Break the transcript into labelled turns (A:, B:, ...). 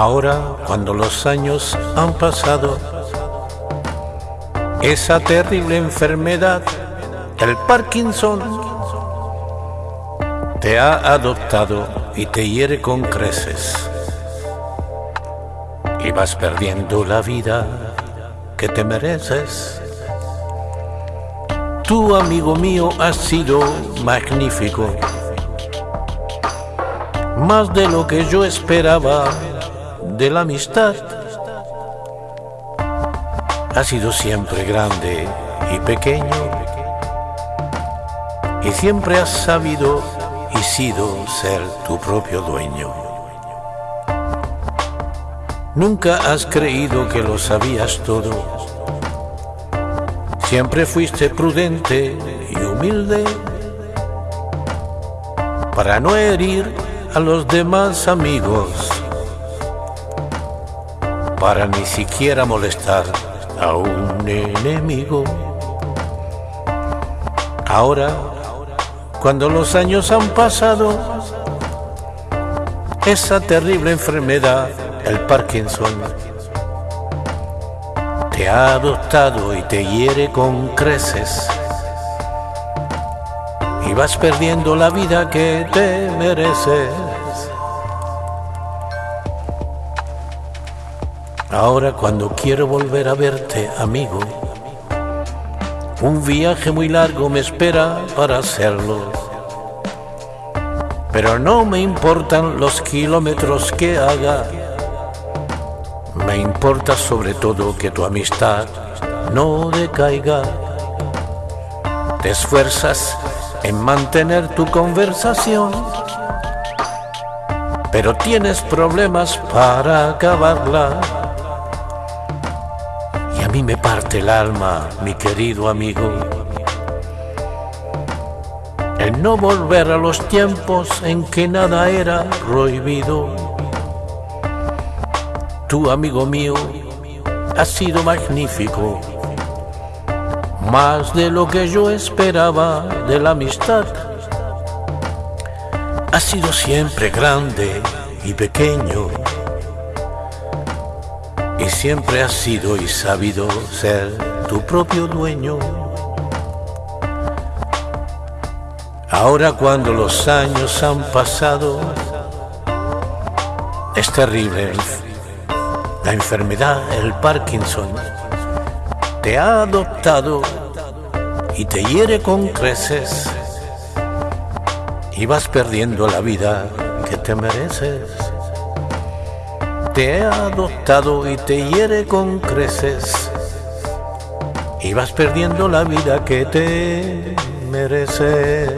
A: Ahora, cuando los años han pasado, esa terrible enfermedad, el Parkinson, te ha adoptado y te hiere con creces. Y vas perdiendo la vida que te mereces. Tú, amigo mío, has sido magnífico. Más de lo que yo esperaba de la amistad. Has sido siempre grande y pequeño. Y siempre has sabido y sido ser tu propio dueño. Nunca has creído que lo sabías todo. Siempre fuiste prudente y humilde para no herir a los demás amigos, para ni siquiera molestar a un enemigo. Ahora, cuando los años han pasado, esa terrible enfermedad, el Parkinson, te ha adoptado y te hiere con creces. Y vas perdiendo la vida que te mereces. Ahora cuando quiero volver a verte, amigo, un viaje muy largo me espera para hacerlo. Pero no me importan los kilómetros que haga. Me importa sobre todo que tu amistad no decaiga. Te esfuerzas en mantener tu conversación, pero tienes problemas para acabarla. Y a mí me parte el alma, mi querido amigo, el no volver a los tiempos en que nada era prohibido. Tu amigo mío ha sido magnífico, más de lo que yo esperaba de la amistad. Ha sido siempre grande y pequeño siempre has sido y sabido ser tu propio dueño. Ahora cuando los años han pasado, es terrible. La enfermedad, el Parkinson, te ha adoptado y te hiere con creces y vas perdiendo la vida que te mereces te ha adoptado y te hiere con creces y vas perdiendo la vida que te mereces.